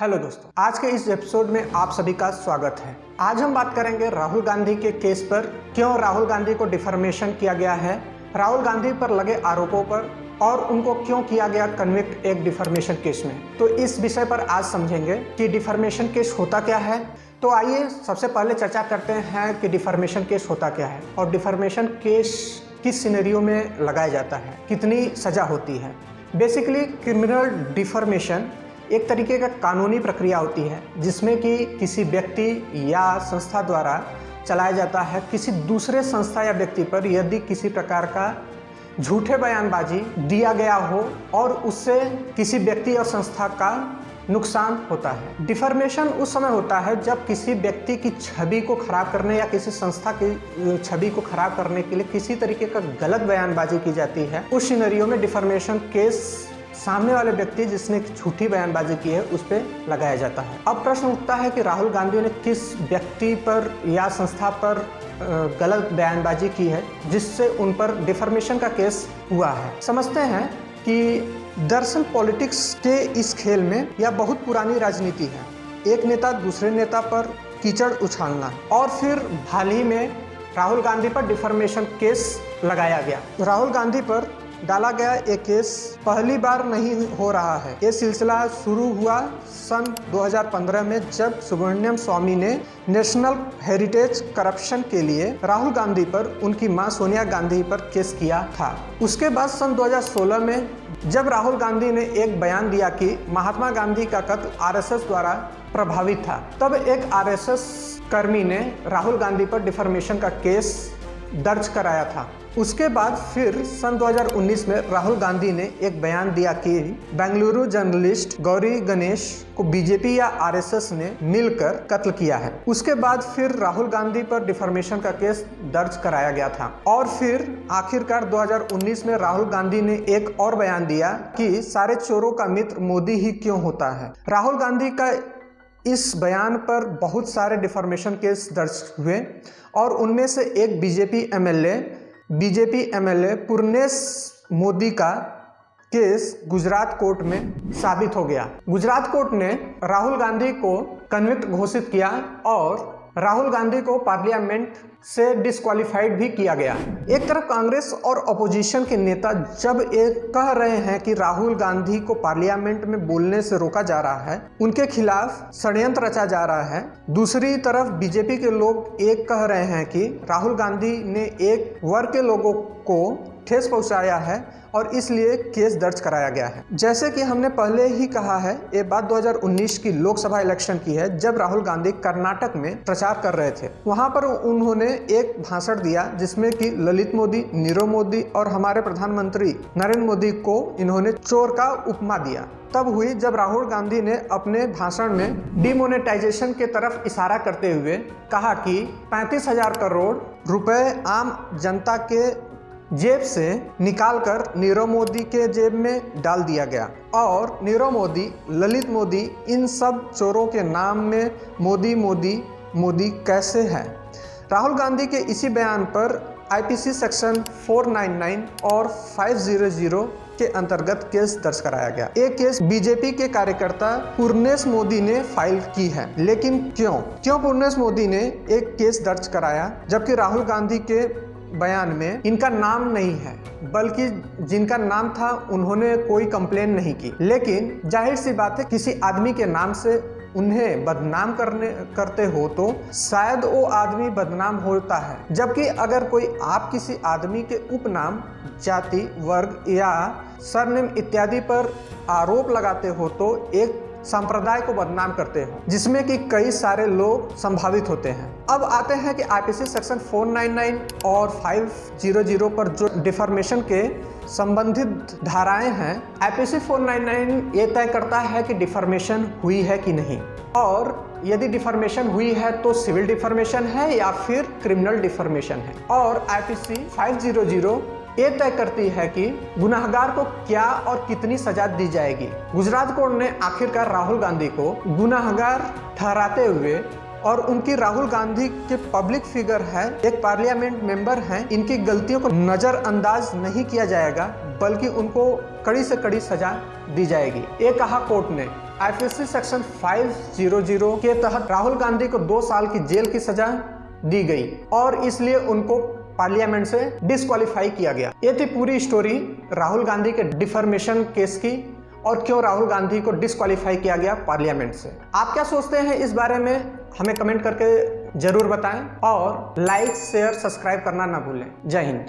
Hello दोस्तों, आज के इस एपिसोड में आप सभी का स्वागत है। आज हम बात करेंगे राहुल गांधी के केस पर, क्यों राहुल गांधी को डिफर्मेशन किया गया है, राहुल गांधी पर लगे आरोपों पर, और उनको क्यों किया गया कन्विक्ट एक डिफर्मेशन केस में। तो इस विषय पर आज समझेंगे कि डिफर्मेशन केस होता क्या है। तो आइए सबसे पहले चर्चा करते हैं कि डिफर्मेशन केस होता क्या है, और डिफर्मेशन केस किस सिनेरियो में लगाया जाता है, कितनी सजा होती है। बेसिकली क्रिमिनल डिफर्मेशन एक तरीके का कानूनी प्रक्रिया होती है, जिसमें कि किसी व्यक्ति या संस्था द्वारा चलाया जाता है। किसी दूसरे संस्था या व्यक्ति पर यदि किसी प्रकार का झूठे बयानबाजी दिया गया हो और उससे किसी व्यक्ति या संस्था का नुकसान होता है। डिफर्मेशन उस समय होता है जब किसी व्यक्ति की छवि को खराब करने या किसी संस्था की छवि को खराब करने के लिए किसी तरीके का गलत बयानबाजी की जाती है। उस सिनेरियो में डिफर्मेशन केस सामने वाले व्यक्ति जिसने झूठी बयानबाजी की है, उस पर लगाया जाता है। अब प्रश्न उठता है कि राहुल गांधी ने किस व्यक्ति पर या संस्था पर गलत बयानबाजी की है, जिससे उन पर डिफर्मेशन का केस हुआ है? समझते हैं कि दरअसल पॉलिटिक्स के इस खेल में यह बहुत पुरानी राजनीति है। एक नेता दूसरे नेता पर कीचड़ उछालना और फिर हाल ही में राहुल गांधी पर डिफर्मेशन केस लगाया गया। राहुल गांधी पर डाला गया ये केस पहली बार नहीं हो रहा है। ये सिलसिला शुरू हुआ सन 2015 में जब सुब्रमण्यम स्वामी ने नेशनल हेरिटेज करप्शन के लिए राहुल गांधी पर, उनकी माँ सोनिया गांधी पर केस किया था। उसके बाद सन 2016 में जब राहुल गांधी ने एक बयान दिया कि महात्मा गांधी का कत्ल आरएसएस द्वारा प्रभावित था, तब एक आरएसएस कर्मी ने राहुल गांधी पर डिफर्मेशन का केस दर्ज कराया था। उसके बाद फिर सन 2019 में राहुल गांधी ने एक बयान दिया कि बेंगलुरु जर्नलिस्ट गौरी गणेश को बीजेपी या आरएसएस ने मिलकर कत्ल किया है। उसके बाद फिर राहुल गांधी पर डिफॉर्मेशन का केस दर्ज कराया गया था। और फिर आखिरकार 2019 में राहुल गांधी ने एक और बयान दिया कि सारे चोरों का मित्र मोदी ही क्यों होता है? राहुल गांधी का इस बयान पर बहुत सारे डिफॉर्मेशन केस दर्ज हुए और उनमें से एक BJP MLA BJP MLA Purnesh Modi का केस गुजरात कोर्ट में साबित हो गया। गुजरात कोर्ट ने राहुल गांधी को कन्विक्ट घोषित किया और राहुल गांधी को पार्लियामेंट से डिस्क्वालीफाइड भी किया गया। एक तरफ़ कांग्रेस और अपोजिशन के नेता जब एक कह रहे हैं कि राहुल गांधी को पार्लियामेंट में बोलने से रोका जा रहा है, उनके खिलाफ षड्यंत्र रचा जा रहा है। दूसरी तरफ़ बीजेपी के लोग एक कह रहे हैं कि राहुल गांधी ने एक वर्ग के लोगों को ठेस पहुँचाया है और इसलिए केस दर्ज कराया गया है। जैसे कि हमने पहले ही कहा है, ये बात 2019 की लोकसभा इलेक्शन की है, जब राहुल गांधी कर्नाटक में प्रचार कर रहे थे। वहाँ पर उन्होंने एक भाषण दिया जिसमें कि ललित मोदी, नीरव मोदी और हमारे प्रधानमंत्री नरेंद्र मोदी को इन्होंने चोर का उपमा दिया। तब हुई जब राहुल गांधी ने अपने भाषण में डिमोनेटाइजेशन के तरफ़ इशारा करते हुए कहा कि पैंतीस हज़ार करोड़ रुपए आम जनता के जेब से निकालकर नीरव मोदी के जेब में डाल दिया गया। और नीरव मोदी, ललित मोदी, इन सब चोरों के नाम में मोदी मोदी मोदी कैसे है? राहुल गांधी के इसी बयान पर आईपीसी सेक्शन 499 और 500 के अंतर्गत केस दर्ज कराया गया। एक केस बीजेपी के कार्यकर्ता पूर्णेश मोदी ने फ़ाइल की है। लेकिन क्यों? क्यों पूर्णेश मोदी ने एक केस दर्ज कराया, जबकि राहुल गांधी के बयान में, इनका नाम नहीं है, बल्कि जिनका नाम था, उन्होंने कोई कंप्लेन नहीं की। लेकिन, ज़ाहिर सी बात है, किसी आदमी के नाम से उन्हें बदनाम करने, करते हो तो शायद वो आदमी बदनाम होता है। जबकि अगर कोई आप किसी आदमी के उपनाम, जाति, वर्ग या सरनेम इत्यादि पर आरोप लगाते हो तो एक संप्रदाय को बदनाम करते हो, जिसमें कि कई सारे लोग संभावित होते हैं। अब आते हैं कि आईपीसी सेक्शन 499 और 500 पर जो डिफॉर्मेशन के संबंधित धाराएँ हैं आईपीसी 499 ये तय करता है कि डिफॉर्मेशन हुई है कि नहीं। और यदि डिफॉर्मेशन हुई है तो सिविल डिफॉर्मेशन है या फिर क्रिमिनल डिफॉर्मेशन है। और आईपीसी 500 ये तय करती है कि गुनाहगार को क्या और कितनी सजा दी जाएगी। गुजरात कोर्ट ने आखिरकार राहुल गांधी को गुनाहगार ठहराते हुए और उनकी राहुल गांधी के पब्लिक फिगर है, एक पार्लियामेंट मेंबर हैं, इनकी गलतियों को नज़रअंदाज नहीं किया जाएगा, बल्कि उनको कड़ी से कड़ी सजा दी जाएगी। ये कहा कोर्ट ने। आईपीसी सेक्शन 500 के तहत राहुल गांधी को दो साल की जेल की सजा दी गई और इसलिए उनको पार्लियामेंट से डिस्कालीफाई किया गया। ये थी पूरी स्टोरी राहुल गांधी के डिफर्मेशन केस की और क्यों राहुल गांधी को डिस्कालीफाई किया गया पार्लियामेंट से। आप क्या सोचते हैं इस बारे में, हमें कमेंट करके ज़रूर बताएँ और लाइक, शेयर, सब्सक्राइब करना ना भूलें। जय हिंद।